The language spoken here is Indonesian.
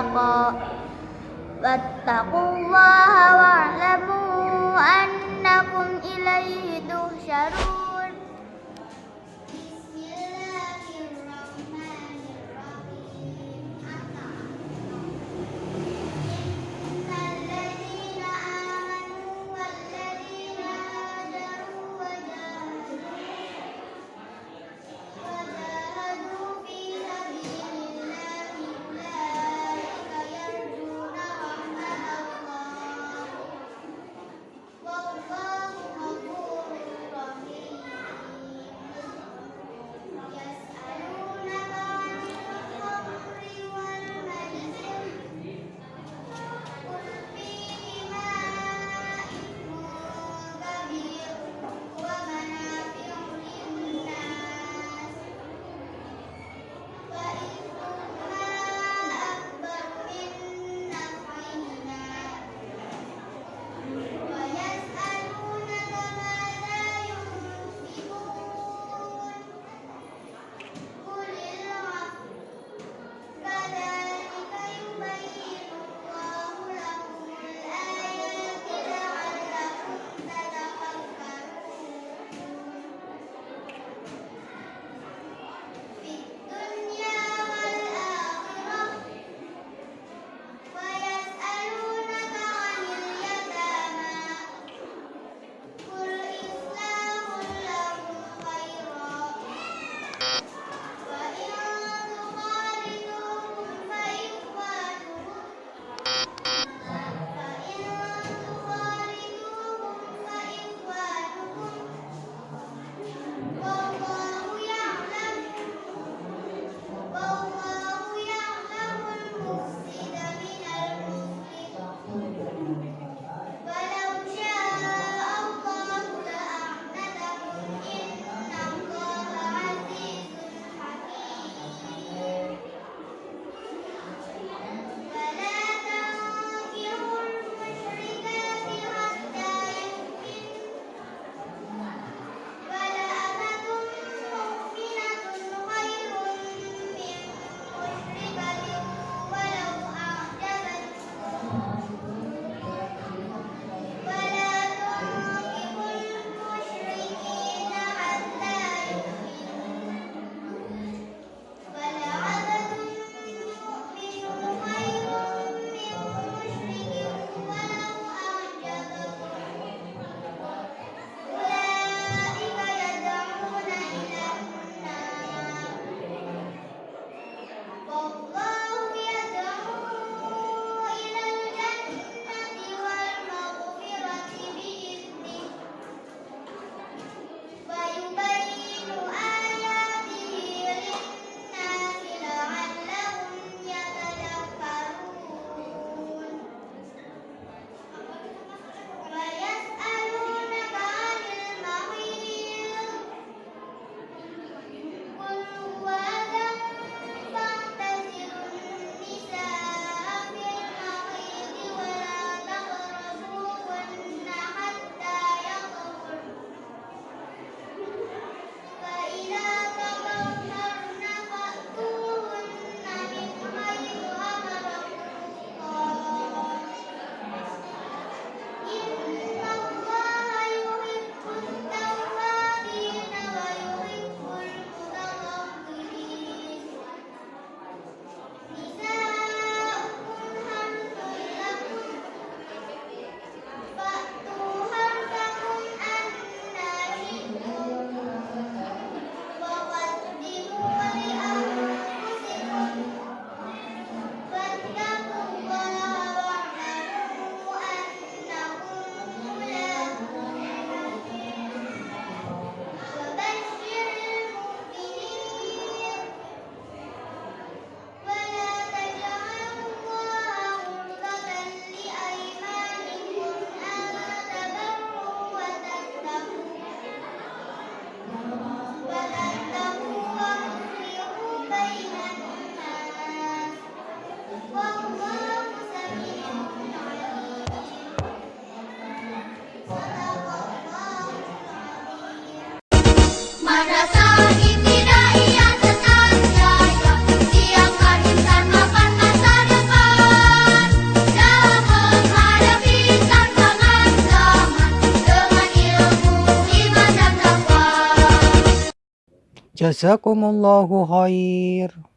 لمن اتقى واتقوا الله واعلموا أنكم إليه تحشرون. Jazakumullahu khair.